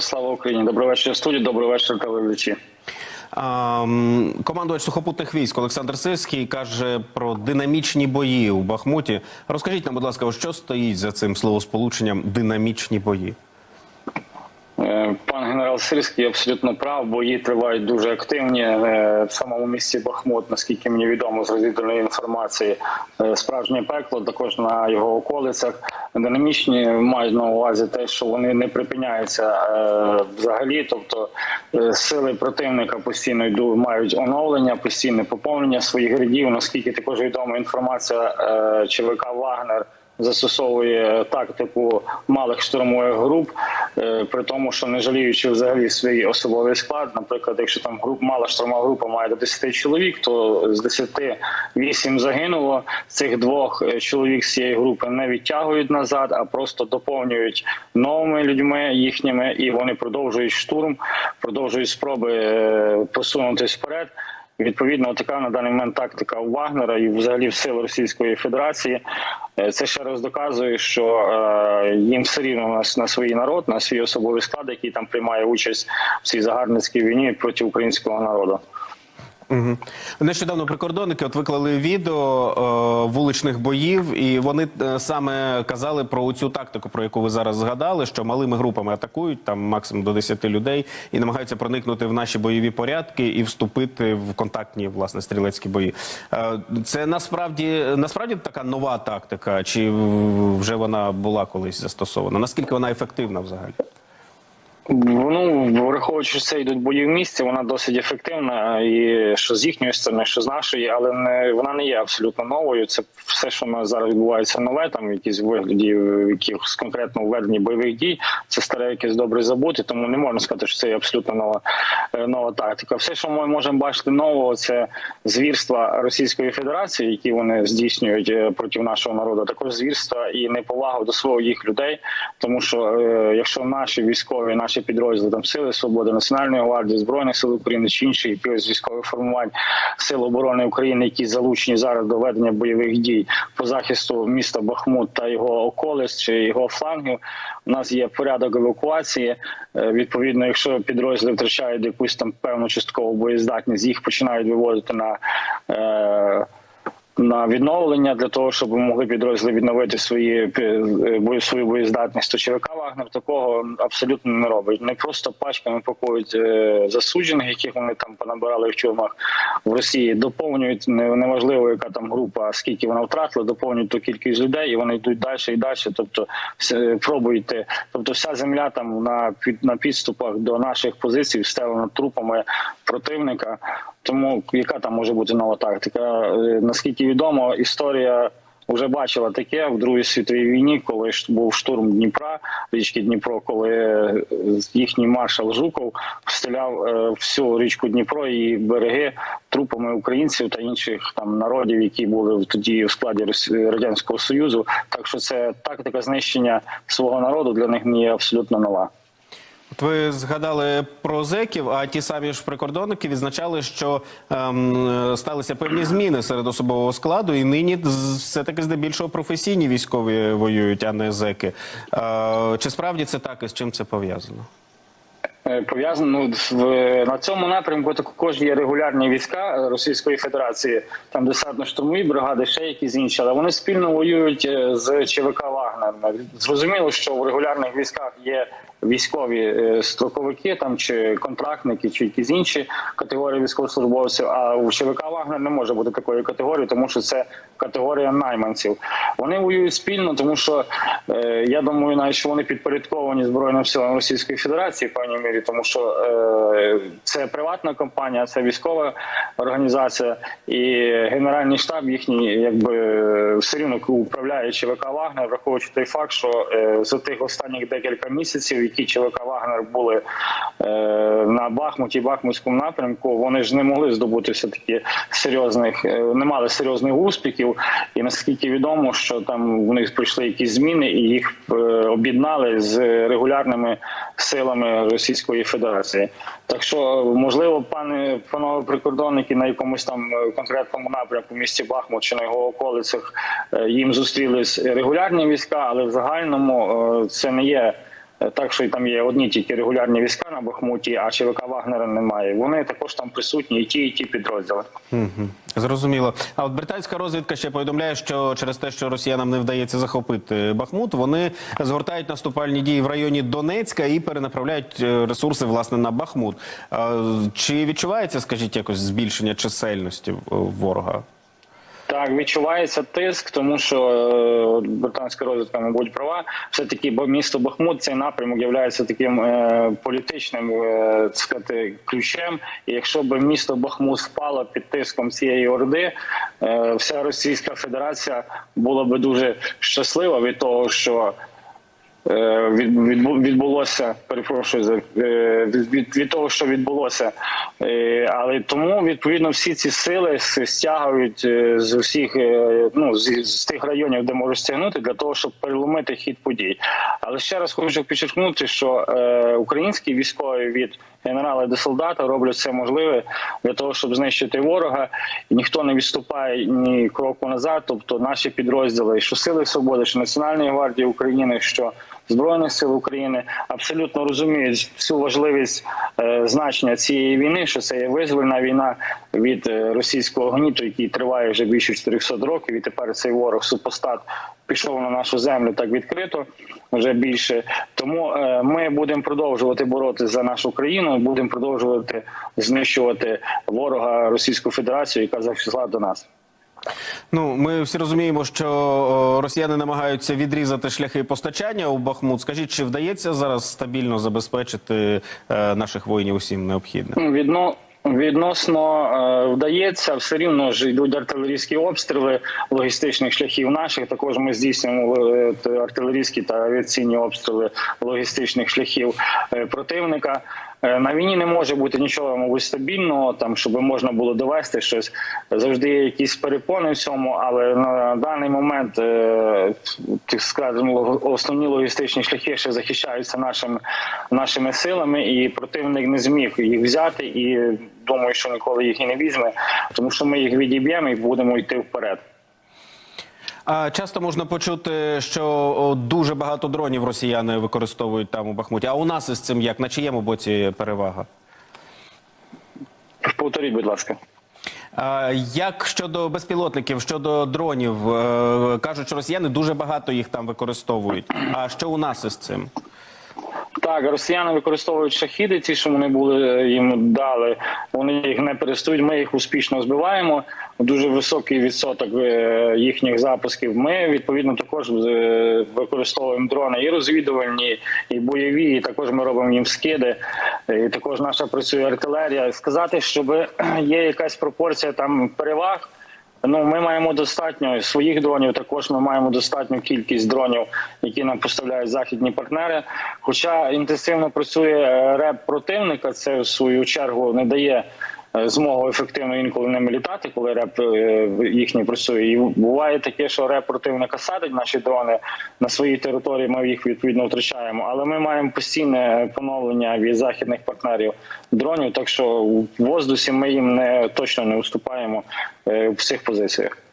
Слава Україні! Добрий вечір студії, добрий вечір, телеглядачі. Командувач сухопутних військ Олександр Сирський каже про динамічні бої у Бахмуті. Розкажіть нам, будь ласка, що стоїть за цим словосполученням динамічні бої? Е, Пан генерал Сирський абсолютно прав. Бої тривають дуже активні Е, в самому місті Бахмут, наскільки мені відомо з розвідувальної інформації. е, Справжнє пекло також на його околицях. Динамічні мають на увазі те, що вони не припиняються взагалі. Тобто сили противника постійно йду мають оновлення, постійне поповнення своїх рядів. Наскільки також відома інформація ЧВК Вагнер застосовує тактику малих штурмових груп, е, при тому, що не жаліючи взагалі свій особовий склад. Наприклад, якщо там груп мала штурмова група має до 10 чоловік, то з 10 8 загинуло. Цих двох е, чоловік з цієї групи не відтягують назад, а просто доповнюють новими людьми їхніми, і вони продовжують штурм, продовжують спроби е, посунутись вперед. Відповідно, така на даний момент тактика у Вагнера і взагалі в сил Російської Федерації. Е, Це ще раз доказує, що е, їм все рівно на, на свій народ, на свій особовий склад, який там приймає участь в цій загарбницькій війні проти українського народу. Угу. Нещодавно прикордонники от виклали відео е, вуличних боїв, і вони е, саме казали про цю тактику, про яку ви зараз згадали, що малими групами атакують там максимум до 10 людей і намагаються проникнути в наші бойові порядки і вступити в контактні власне стрілецькі бої. Е, це насправді насправді така нова тактика, чи вже вона була колись застосована? Наскільки вона ефективна взагалі? Ну, враховуючи, це йдуть бої в місті, вона досить ефективна, і що з їхньої сторони, що з нашої, але не вона не є абсолютно новою. Це все, що у нас зараз відбувається нове, там якісь вигляді, якихось конкретно введенні бойових дій. Це старе якесь добре забути, тому не можна сказати, що це є абсолютно нова е, нова тактика. Все, що ми можемо бачити нового, це звірства Російської Федерації, які вони здійснюють е, проти нашого народу. Також звірства і неповага до своїх людей, тому що е, якщо наші військові, наші підрозділи там сили свободи, національної гвардії, збройних сил України чи інші військових формувань сил оборони України, які залучені зараз до ведення бойових дій по захисту міста Бахмут та його околиць чи його флангів. У нас є порядок евакуації. Е, Відповідно, якщо підрозділи втрачають якусь там певну часткову боєздатність, їх починають виводити на. Е- на відновлення для того, щоб могли підрозділи відновити свої е, свою боєздатність. То ЧВК Вагнер такого абсолютно не робить. Не просто пачками пакують е, засуджених, яких вони там понабирали в тюрмах в Росії. Доповнюють неважливо, яка там група, скільки вона втратила, доповнюють ту кількість людей, і вони йдуть далі і далі. Тобто все- пробують. е, Тобто, вся земля там на під на підступах до наших позицій встелена трупами противника. Тому яка там може бути нова тактика? Е, Наскільки відомо, історія вже бачила таке в Другій світовій війні, коли був штурм Дніпра, річки Дніпро, коли е, їхній маршал Жуков встеляв е, всю річку Дніпро і береги трупами українців та інших там народів, які були тоді в складі радянського союзу. Так що це тактика знищення свого народу для них не є абсолютно нова. От ви згадали про зеків, а ті самі ж прикордонники відзначали, що ем, сталися певні зміни серед особового складу, і нині все-таки здебільшого професійні військові воюють, а не зеки. Е, чи справді це так і з чим це пов'язано? Е, Пов'язано ну, на цьому напрямку також є регулярні війська Російської Федерації, там десантно-штурмові бригади, ще якісь інші, але вони спільно воюють е, з ЧВК Вагнер. Зрозуміло, що в регулярних військах є військові е, строковики там чи контрактники, чи якісь інші категорії військовослужбовців. А у ЧВК Вагнер не може бути такої категорії, тому що це категорія найманців. Вони воюють спільно, тому що е, я думаю, навіть що вони підпорядковані збройним силам Російської Федерації в певній мірі, тому що е, це приватна компанія, це військова організація, і генеральний штаб їхній, якби все рівно управляє ЧВК Вагнер, враховуючи той факт, що е, за тих останніх декілька місяців, які ЧВК Вагнер були е, на Бахмуті, Бахмутському напрямку, вони ж не могли здобути все таки серйозних, е, не мали серйозних успіхів. І наскільки відомо, що там в них прийшли якісь зміни, і їх об'єднали з регулярними силами Російської Федерації. Так що, можливо, пане панове прикордонники на якомусь там конкретному напрямку місті Бахмут чи на його околицях їм зустрілись регулярні війська, але в загальному е, це не є Е, Так що там є одні тільки регулярні війська на Бахмуті, а ЧВК Вагнера немає. Вони також там присутні, і ті, і ті підрозділи. Зрозуміло. А от британська розвідка ще повідомляє, що через те, що росіянам не вдається захопити Бахмут, вони згортають наступальні дії в районі Донецька і перенаправляють е, ресурси власне на Бахмут. Чи відчувається, скажіть, якось збільшення чисельності ворога? Так, відчувається тиск, тому що е, британська розвідка, мабуть, права. Все таки, бо місто Бахмут цей напрямок є таким е, політичним е, сказати, ключем. І якщо б місто Бахмут впало під тиском цієї орди, е, вся Російська Федерація була би дуже щаслива від того, що. Е, від, відбу- відбулося, перепрошую за е, від, того, що відбулося, Е, але тому відповідно всі ці сили стягують з усіх ну з, тих районів, де можуть стягнути, для того, щоб переломити хід подій. Але ще раз хочу підчеркнути, що українські військові від генерала до солдата роблять все можливе для того, щоб знищити ворога, і ніхто не відступає ні кроку назад. Тобто наші підрозділи, що сили свободи, що Національної гвардії України, що Збройних сил України абсолютно розуміють всю важливість е, значення цієї війни, що це є визвольна війна від е, російського гніту, який триває вже більше 400 років, і тепер цей ворог супостат пішов на нашу землю так відкрито вже більше. Тому е, ми будемо продовжувати боротися за нашу країну, будемо продовжувати знищувати ворога Російську Федерацію, яка зайшла до нас. Ну, ми всі розуміємо, що росіяни намагаються відрізати шляхи постачання у Бахмут. Скажіть, чи вдається зараз стабільно забезпечити е, наших воїнів усім необхідним? Ну, Відно відносно е, вдається, все рівно ж йдуть артилерійські обстріли логістичних шляхів наших. Також ми здійснюємо е, артилерійські та авіаційні обстріли логістичних шляхів е, противника. На війні не може бути нічого, мабуть, стабільного, там щоб можна було довести щось. Завжди є якісь перепони в цьому, але на даний момент так скажемо, основні логістичні шляхи ще захищаються нашими нашими силами, і противник не зміг їх взяти. І думаю, що ніколи їх і не візьме, тому що ми їх відіб'ємо і будемо йти вперед. А часто можна почути, що дуже багато дронів росіяни використовують там у Бахмуті. А у нас із цим як? На чиєму боці перевага? Повторіть, будь ласка. Як щодо безпілотників, щодо дронів, Е, кажуть, що росіяни дуже багато їх там використовують. А що у нас із цим? Так, росіяни використовують шахіди, ті, що вони були їм дали. Вони їх не перестають. Ми їх успішно збиваємо. Дуже високий відсоток е, їхніх запусків. Ми відповідно також е, використовуємо дрони і розвідувальні, і бойові. І також ми робимо їм скиди. Е, І також наша працює артилерія. Сказати, щоб є якась пропорція там переваг. Ну, ми маємо достатньо своїх дронів. Також ми маємо достатню кількість дронів, які нам поставляють західні партнери. Хоча інтенсивно працює е, реп противника, це в свою чергу не дає змогу ефективно інколи ними літати, коли реп е, їхній працює. І буває таке, що реп противника садить наші дрони на своїй території. Ми їх відповідно втрачаємо. Але ми маємо постійне поновлення від західних партнерів дронів. Так що в воздусі ми їм не точно не уступаємо е, в цих позиціях.